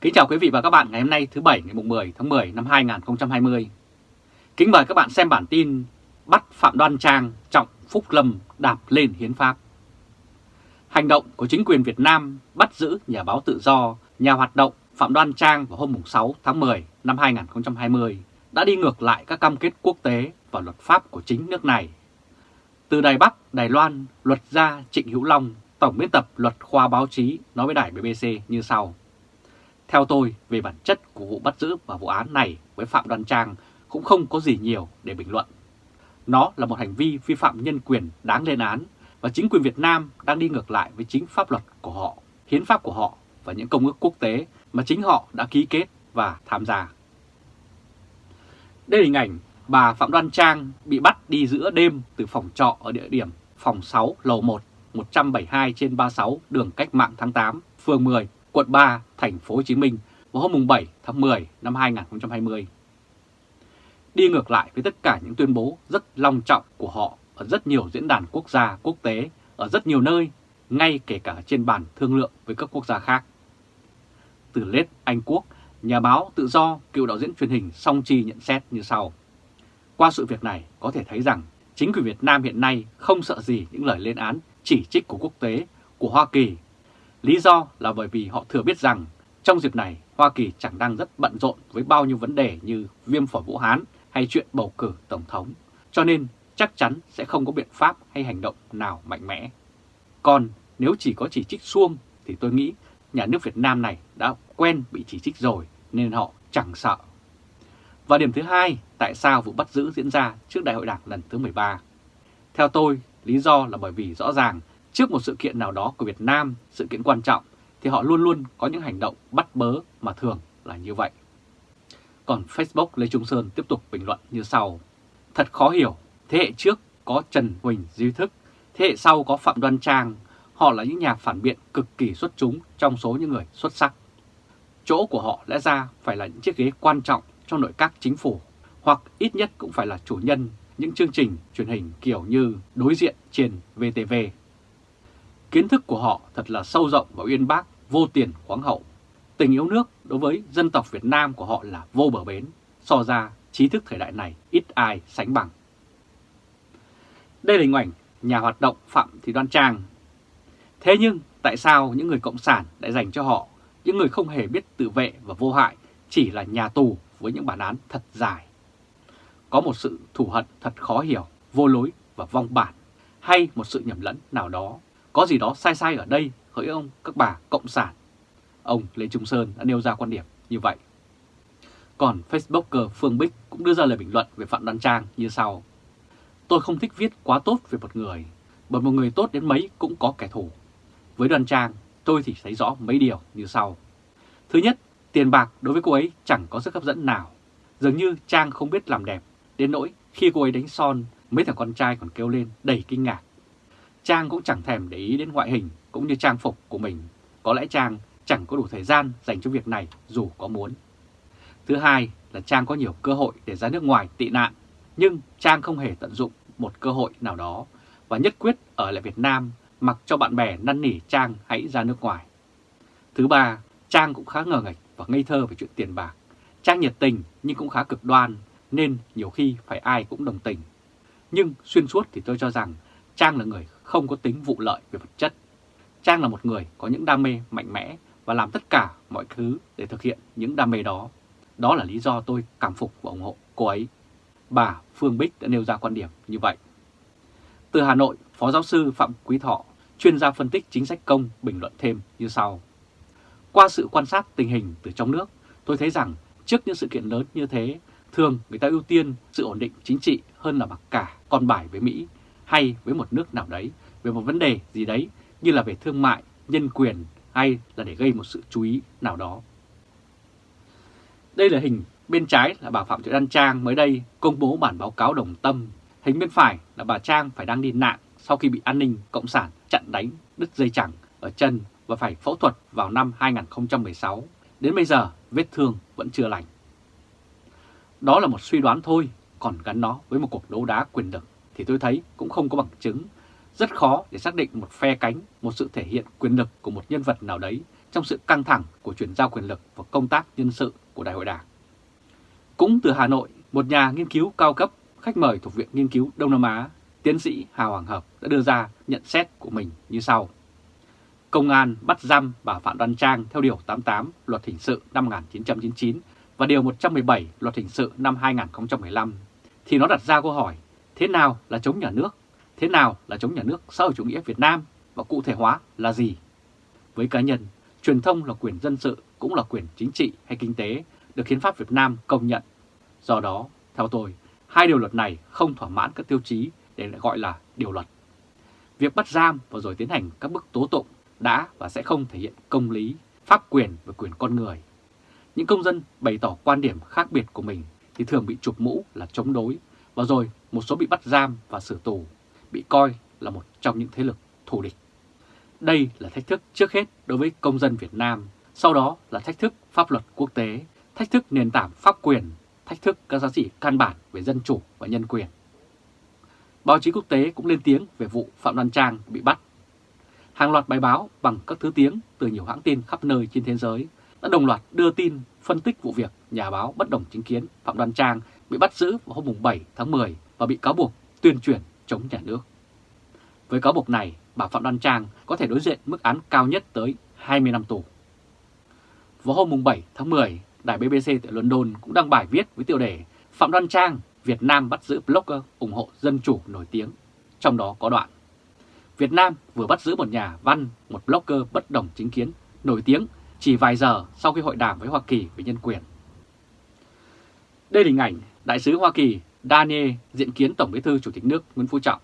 Kính chào quý vị và các bạn ngày hôm nay thứ Bảy ngày 10 tháng 10 năm 2020. Kính mời các bạn xem bản tin bắt Phạm Đoan Trang trọng Phúc Lâm đạp lên hiến pháp. Hành động của chính quyền Việt Nam bắt giữ nhà báo tự do, nhà hoạt động Phạm Đoan Trang vào hôm 6 tháng 10 năm 2020 đã đi ngược lại các cam kết quốc tế và luật pháp của chính nước này. Từ Đài Bắc, Đài Loan, luật gia Trịnh Hữu Long, Tổng biên tập luật khoa báo chí nói với đài BBC như sau. Theo tôi, về bản chất của vụ bắt giữ và vụ án này với Phạm Đoan Trang cũng không có gì nhiều để bình luận. Nó là một hành vi vi phạm nhân quyền đáng lên án và chính quyền Việt Nam đang đi ngược lại với chính pháp luật của họ, hiến pháp của họ và những công ước quốc tế mà chính họ đã ký kết và tham gia. Đây là hình ảnh bà Phạm Đoan Trang bị bắt đi giữa đêm từ phòng trọ ở địa điểm phòng 6 lầu 1, 172 trên 36 đường Cách mạng tháng 8, phường 10, quận 3, thành phố Hồ Chí Minh vào hôm 7 tháng 10 năm 2020. Đi ngược lại với tất cả những tuyên bố rất long trọng của họ ở rất nhiều diễn đàn quốc gia, quốc tế, ở rất nhiều nơi, ngay kể cả trên bàn thương lượng với các quốc gia khác. Từ Lết Anh Quốc, nhà báo tự do, cựu đạo diễn truyền hình Song Chi nhận xét như sau. Qua sự việc này có thể thấy rằng chính quyền Việt Nam hiện nay không sợ gì những lời lên án chỉ trích của quốc tế, của Hoa Kỳ. Lý do là bởi vì họ thừa biết rằng trong dịp này Hoa Kỳ chẳng đang rất bận rộn với bao nhiêu vấn đề như viêm phổi Vũ Hán hay chuyện bầu cử Tổng thống, cho nên chắc chắn sẽ không có biện pháp hay hành động nào mạnh mẽ. Còn nếu chỉ có chỉ trích xuông thì tôi nghĩ nhà nước Việt Nam này đã quen bị chỉ trích rồi nên họ chẳng sợ. Và điểm thứ hai, tại sao vụ bắt giữ diễn ra trước Đại hội Đảng lần thứ 13? Theo tôi, lý do là bởi vì rõ ràng trước một sự kiện nào đó của Việt Nam, sự kiện quan trọng, thì họ luôn luôn có những hành động bắt bớ mà thường là như vậy. Còn Facebook Lê Trung Sơn tiếp tục bình luận như sau. Thật khó hiểu, thế hệ trước có Trần Huỳnh Duy Thức, thế hệ sau có Phạm Đoan Trang, họ là những nhà phản biện cực kỳ xuất chúng trong số những người xuất sắc. Chỗ của họ lẽ ra phải là những chiếc ghế quan trọng trong nội các chính phủ, hoặc ít nhất cũng phải là chủ nhân những chương trình truyền hình kiểu như đối diện trên VTV. Kiến thức của họ thật là sâu rộng và uyên bác, vô tiền khoáng hậu. Tình yêu nước đối với dân tộc Việt Nam của họ là vô bờ bến, so ra trí thức thời đại này ít ai sánh bằng. Đây là hình ảnh nhà hoạt động Phạm Thị Đoan Trang. Thế nhưng tại sao những người Cộng sản lại dành cho họ, những người không hề biết tự vệ và vô hại, chỉ là nhà tù với những bản án thật dài? Có một sự thù hận thật khó hiểu, vô lối và vong bản, hay một sự nhầm lẫn nào đó. Có gì đó sai sai ở đây hỡi ông các bà Cộng sản. Ông Lê Trung Sơn đã nêu ra quan điểm như vậy. Còn Facebooker Phương Bích cũng đưa ra lời bình luận về Phạm Đoan Trang như sau. Tôi không thích viết quá tốt về một người, bởi một người tốt đến mấy cũng có kẻ thù. Với Đoan Trang, tôi thì thấy rõ mấy điều như sau. Thứ nhất, tiền bạc đối với cô ấy chẳng có sức hấp dẫn nào. Dường như Trang không biết làm đẹp, đến nỗi khi cô ấy đánh son, mấy thằng con trai còn kêu lên đầy kinh ngạc. Trang cũng chẳng thèm để ý đến ngoại hình cũng như trang phục của mình. Có lẽ Trang chẳng có đủ thời gian dành cho việc này dù có muốn. Thứ hai là Trang có nhiều cơ hội để ra nước ngoài tị nạn, nhưng Trang không hề tận dụng một cơ hội nào đó và nhất quyết ở lại Việt Nam mặc cho bạn bè năn nỉ Trang hãy ra nước ngoài. Thứ ba, Trang cũng khá ngờ ngạch và ngây thơ về chuyện tiền bạc. Trang nhiệt tình nhưng cũng khá cực đoan nên nhiều khi phải ai cũng đồng tình. Nhưng xuyên suốt thì tôi cho rằng Trang là người không có tính vụ lợi về vật chất. Trang là một người có những đam mê mạnh mẽ và làm tất cả mọi thứ để thực hiện những đam mê đó. Đó là lý do tôi cảm phục và ủng hộ cô ấy. Bà Phương Bích đã nêu ra quan điểm như vậy. Từ Hà Nội, Phó Giáo sư Phạm Quý Thọ, chuyên gia phân tích chính sách công bình luận thêm như sau. Qua sự quan sát tình hình từ trong nước, tôi thấy rằng trước những sự kiện lớn như thế, thường người ta ưu tiên sự ổn định chính trị hơn là mặc cả con bài với Mỹ hay với một nước nào đấy về một vấn đề gì đấy như là về thương mại, nhân quyền hay là để gây một sự chú ý nào đó. Đây là hình bên trái là bà Phạm Thị Đan Trang mới đây công bố bản báo cáo đồng tâm. Hình bên phải là bà Trang phải đang đi nạn sau khi bị an ninh cộng sản chặn đánh đứt dây chẳng ở chân và phải phẫu thuật vào năm 2016. Đến bây giờ vết thương vẫn chưa lành. Đó là một suy đoán thôi, còn gắn nó với một cuộc đấu đá quyền lực thì tôi thấy cũng không có bằng chứng. Rất khó để xác định một phe cánh, một sự thể hiện quyền lực của một nhân vật nào đấy trong sự căng thẳng của chuyển giao quyền lực và công tác nhân sự của Đại hội Đảng. Cũng từ Hà Nội, một nhà nghiên cứu cao cấp, khách mời thuộc Viện Nghiên cứu Đông Nam Á, tiến sĩ Hà Hoàng Hợp đã đưa ra nhận xét của mình như sau. Công an bắt giam bà Phạm Đoan Trang theo Điều 88 Luật Hình sự năm 1999 và Điều 117 Luật Hình sự năm 2015, thì nó đặt ra câu hỏi thế nào là chống nhà nước, thế nào là chống nhà nước xã hội chủ nghĩa Việt Nam và cụ thể hóa là gì? Với cá nhân, truyền thông là quyền dân sự cũng là quyền chính trị hay kinh tế được hiến pháp Việt Nam công nhận. Do đó, theo tôi, hai điều luật này không thỏa mãn các tiêu chí để lại gọi là điều luật. Việc bắt giam và rồi tiến hành các bước tố tụng đã và sẽ không thể hiện công lý, pháp quyền và quyền con người. Những công dân bày tỏ quan điểm khác biệt của mình thì thường bị chụp mũ là chống đối và rồi một số bị bắt giam và xử tù, bị coi là một trong những thế lực thù địch. Đây là thách thức trước hết đối với công dân Việt Nam, sau đó là thách thức pháp luật quốc tế, thách thức nền tảng pháp quyền, thách thức các giá trị căn bản về dân chủ và nhân quyền. Báo chí quốc tế cũng lên tiếng về vụ Phạm Đoan Trang bị bắt. Hàng loạt bài báo bằng các thứ tiếng từ nhiều hãng tin khắp nơi trên thế giới đã đồng loạt đưa tin phân tích vụ việc nhà báo bất đồng chính kiến Phạm Đoan Trang bị bắt giữ vào hôm 7 tháng 10 và bị cáo buộc tuyên truyền chống nhà nước. Với cáo buộc này, bà Phạm Đoan Trang có thể đối diện mức án cao nhất tới 20 năm tù. Vào hôm 7 tháng 10, đài BBC tại London cũng đăng bài viết với tiêu đề Phạm Đoan Trang, Việt Nam bắt giữ blogger ủng hộ dân chủ nổi tiếng. Trong đó có đoạn Việt Nam vừa bắt giữ một nhà văn, một blogger bất đồng chính kiến nổi tiếng chỉ vài giờ sau khi hội đàm với Hoa Kỳ về nhân quyền. Đây là hình ảnh Đại sứ Hoa Kỳ Daniel diện kiến Tổng bí thư Chủ tịch nước Nguyễn Phú Trọng.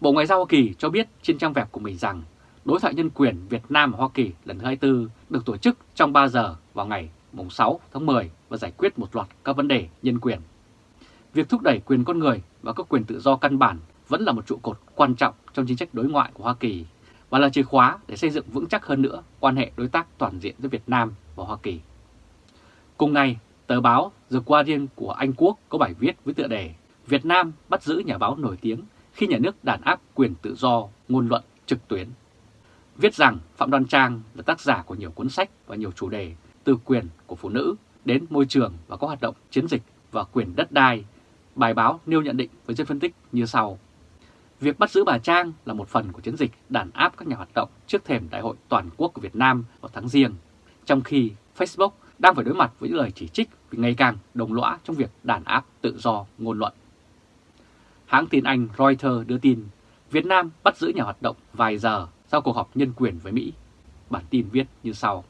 Bộ Ngoại giao Hoa Kỳ cho biết trên trang web của mình rằng đối thoại nhân quyền Việt Nam và Hoa Kỳ lần thứ 24 được tổ chức trong 3 giờ vào ngày 6 tháng 10 và giải quyết một loạt các vấn đề nhân quyền. Việc thúc đẩy quyền con người và các quyền tự do căn bản vẫn là một trụ cột quan trọng trong chính sách đối ngoại của Hoa Kỳ và là chìa khóa để xây dựng vững chắc hơn nữa quan hệ đối tác toàn diện giữa Việt Nam và Hoa Kỳ. Cùng ngày, tờ báo The Guardian của Anh Quốc có bài viết với tựa đề Việt Nam bắt giữ nhà báo nổi tiếng khi nhà nước đàn áp quyền tự do ngôn luận trực tuyến. Viết rằng Phạm Đoan Trang là tác giả của nhiều cuốn sách và nhiều chủ đề từ quyền của phụ nữ đến môi trường và có hoạt động chiến dịch và quyền đất đai. Bài báo nêu nhận định với dân phân tích như sau. Việc bắt giữ bà Trang là một phần của chiến dịch đàn áp các nhà hoạt động trước thềm Đại hội Toàn quốc của Việt Nam vào tháng riêng, trong khi Facebook đang phải đối mặt với những lời chỉ trích vì ngày càng đồng lõa trong việc đàn áp tự do ngôn luận. Hãng tin Anh Reuters đưa tin Việt Nam bắt giữ nhà hoạt động vài giờ sau cuộc họp nhân quyền với Mỹ. Bản tin viết như sau.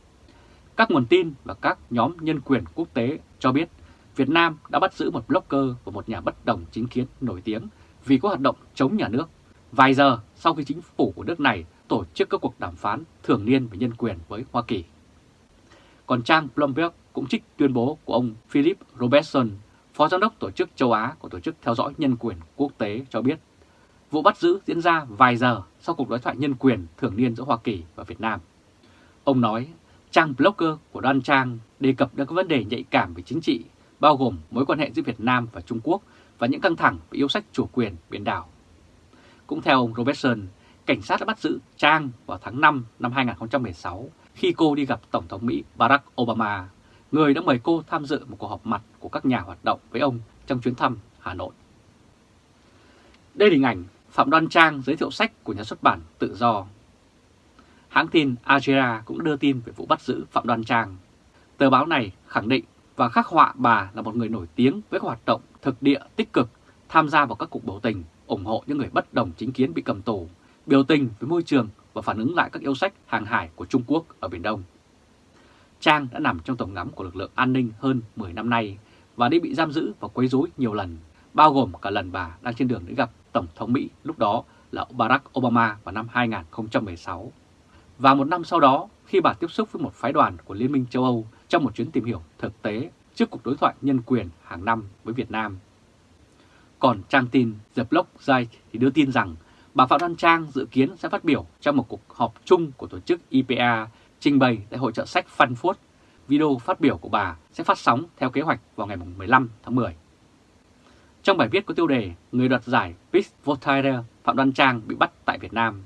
Các nguồn tin và các nhóm nhân quyền quốc tế cho biết Việt Nam đã bắt giữ một blogger và một nhà bất đồng chính kiến nổi tiếng vì có hoạt động chống nhà nước vài giờ sau khi chính phủ của nước này tổ chức các cuộc đàm phán thường niên về nhân quyền với Hoa Kỳ. Còn trang Bloomberg cũng trích tuyên bố của ông Philip Robertson, Phó Giám đốc Tổ chức châu Á của Tổ chức Theo dõi Nhân quyền Quốc tế cho biết vụ bắt giữ diễn ra vài giờ sau cuộc đối thoại nhân quyền thường niên giữa Hoa Kỳ và Việt Nam. Ông nói trang blogger của Đoan Trang đề cập đến các vấn đề nhạy cảm về chính trị, bao gồm mối quan hệ giữa Việt Nam và Trung Quốc và những căng thẳng về yêu sách chủ quyền biển đảo. Cũng theo ông Robertson, cảnh sát đã bắt giữ Trang vào tháng 5 năm 2016 khi cô đi gặp Tổng thống Mỹ Barack Obama, người đã mời cô tham dự một cuộc họp mặt của các nhà hoạt động với ông trong chuyến thăm Hà Nội. Đây là hình ảnh Phạm Đoan Trang giới thiệu sách của nhà xuất bản Tự Do. Hãng tin Agera cũng đưa tin về vụ bắt giữ Phạm Đoan Trang. Tờ báo này khẳng định và khắc họa bà là một người nổi tiếng với các hoạt động thực địa tích cực, tham gia vào các cuộc biểu tình, ủng hộ những người bất đồng chính kiến bị cầm tù, biểu tình với môi trường và phản ứng lại các yêu sách hàng hải của Trung Quốc ở Biển Đông. Trang đã nằm trong tầm ngắm của lực lượng an ninh hơn 10 năm nay và đi bị giam giữ và quấy rối nhiều lần, bao gồm cả lần bà đang trên đường để gặp Tổng thống Mỹ lúc đó là Barack Obama vào năm 2016. Và một năm sau đó, khi bà tiếp xúc với một phái đoàn của Liên minh châu Âu trong một chuyến tìm hiểu thực tế trước cuộc đối thoại nhân quyền hàng năm với Việt Nam. Còn trang tin The Block Zai thì đưa tin rằng bà Phạm Đoan Trang dự kiến sẽ phát biểu trong một cuộc họp chung của tổ chức IPA trình bày tại hội trợ sách Frankfurt. Video phát biểu của bà sẽ phát sóng theo kế hoạch vào ngày 15 tháng 10. Trong bài viết có tiêu đề Người đoạt giải Peace Voltaire Phạm Đoan Trang bị bắt tại Việt Nam,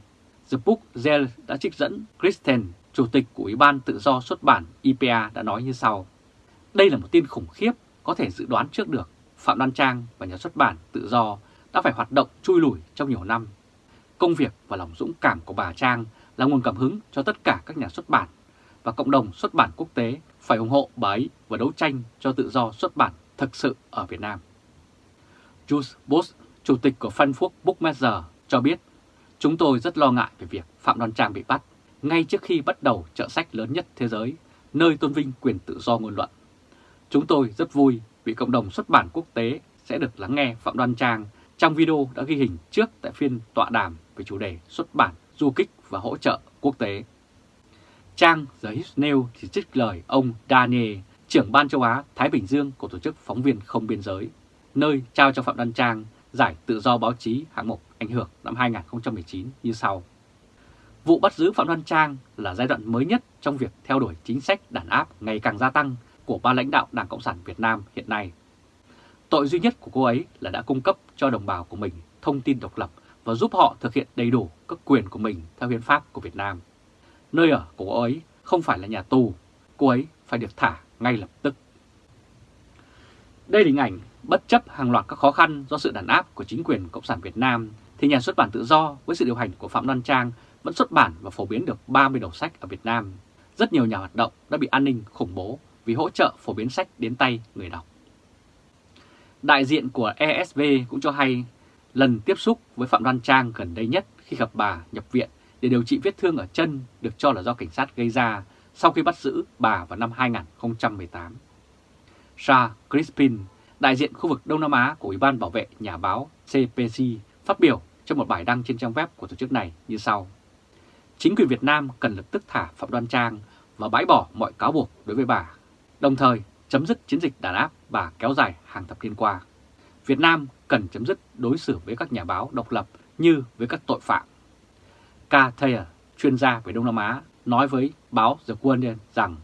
The Book Zell đã trích dẫn Kristen Chủ tịch của Ủy ban Tự do xuất bản IPA đã nói như sau. Đây là một tin khủng khiếp có thể dự đoán trước được. Phạm Đoan Trang và nhà xuất bản Tự do đã phải hoạt động chui lủi trong nhiều năm. Công việc và lòng dũng cảm của bà Trang là nguồn cảm hứng cho tất cả các nhà xuất bản và cộng đồng xuất bản quốc tế phải ủng hộ bà ấy và đấu tranh cho tự do xuất bản thực sự ở Việt Nam. Jules Boss, chủ tịch của Frankfurt Bookmaster, cho biết, chúng tôi rất lo ngại về việc Phạm Đoan Trang bị bắt ngay trước khi bắt đầu chợ sách lớn nhất thế giới, nơi tôn vinh quyền tự do ngôn luận. Chúng tôi rất vui vì cộng đồng xuất bản quốc tế sẽ được lắng nghe Phạm Đoan Trang trong video đã ghi hình trước tại phiên tọa đàm về chủ đề xuất bản, du kích và hỗ trợ quốc tế. Trang The News chỉ trích lời ông Daniel, trưởng ban châu Á Thái Bình Dương của Tổ chức Phóng viên Không Biên Giới, nơi trao cho Phạm Đăng Trang giải tự do báo chí hạng mục ảnh hưởng năm 2019 như sau. Vụ bắt giữ Phạm Đoan Trang là giai đoạn mới nhất trong việc theo đuổi chính sách đàn áp ngày càng gia tăng của ba lãnh đạo Đảng Cộng sản Việt Nam hiện nay. Tội duy nhất của cô ấy là đã cung cấp cho đồng bào của mình thông tin độc lập và giúp họ thực hiện đầy đủ các quyền của mình theo hiến pháp của Việt Nam. Nơi ở của cô ấy không phải là nhà tù, cô ấy phải được thả ngay lập tức. Đây là hình ảnh bất chấp hàng loạt các khó khăn do sự đàn áp của chính quyền Cộng sản Việt Nam thì nhà xuất bản tự do với sự điều hành của Phạm Đoan Trang vẫn xuất bản và phổ biến được 30 đầu sách ở Việt Nam. Rất nhiều nhà hoạt động đã bị an ninh khủng bố vì hỗ trợ phổ biến sách đến tay người đọc. Đại diện của ESV cũng cho hay lần tiếp xúc với Phạm Đoan Trang gần đây nhất khi gặp bà nhập viện để điều trị vết thương ở chân được cho là do cảnh sát gây ra sau khi bắt giữ bà vào năm 2018. Shah Crispin, đại diện khu vực Đông Nam Á của Ủy ban Bảo vệ Nhà báo CPC, phát biểu trong một bài đăng trên trang web của tổ chức này như sau. Chính quyền Việt Nam cần lập tức thả Phạm Đoan Trang và bãi bỏ mọi cáo buộc đối với bà, đồng thời chấm dứt chiến dịch đàn áp và kéo dài hàng thập niên qua. Việt Nam cần chấm dứt đối xử với các nhà báo độc lập như với các tội phạm. K. Thayer, chuyên gia về Đông Nam Á, nói với báo The Guardian rằng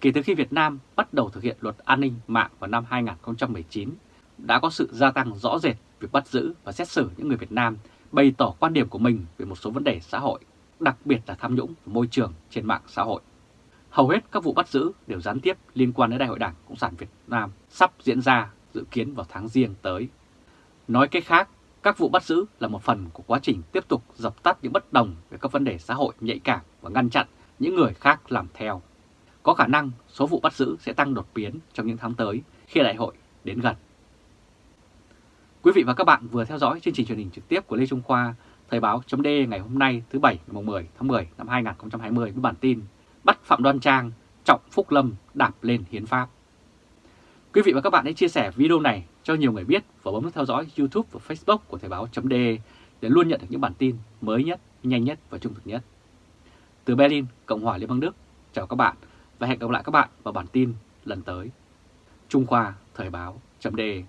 kể từ khi Việt Nam bắt đầu thực hiện luật an ninh mạng vào năm 2019, đã có sự gia tăng rõ rệt việc bắt giữ và xét xử những người Việt Nam bày tỏ quan điểm của mình về một số vấn đề xã hội, đặc biệt là tham nhũng và môi trường trên mạng xã hội. Hầu hết các vụ bắt giữ đều gián tiếp liên quan đến Đại hội Đảng Cộng sản Việt Nam sắp diễn ra dự kiến vào tháng riêng tới. Nói cách khác, các vụ bắt giữ là một phần của quá trình tiếp tục dập tắt những bất đồng về các vấn đề xã hội nhạy cảm và ngăn chặn những người khác làm theo. Có khả năng số vụ bắt giữ sẽ tăng đột biến trong những tháng tới khi đại hội đến gần. Quý vị và các bạn vừa theo dõi chương trình truyền hình trực tiếp của Lê Trung Khoa, Thời báo chấm ngày hôm nay thứ Bảy ngày 10 tháng 10 năm 2020 với bản tin Bắt Phạm Đoan Trang, Trọng Phúc Lâm đạp lên hiến pháp. Quý vị và các bạn hãy chia sẻ video này cho nhiều người biết và bấm nút theo dõi YouTube và Facebook của Thời báo.de để luôn nhận được những bản tin mới nhất, nhanh nhất và trung thực nhất. Từ Berlin, Cộng hòa Liên bang Đức, chào các bạn và hẹn gặp lại các bạn vào bản tin lần tới. Trung Khoa Thời báo.de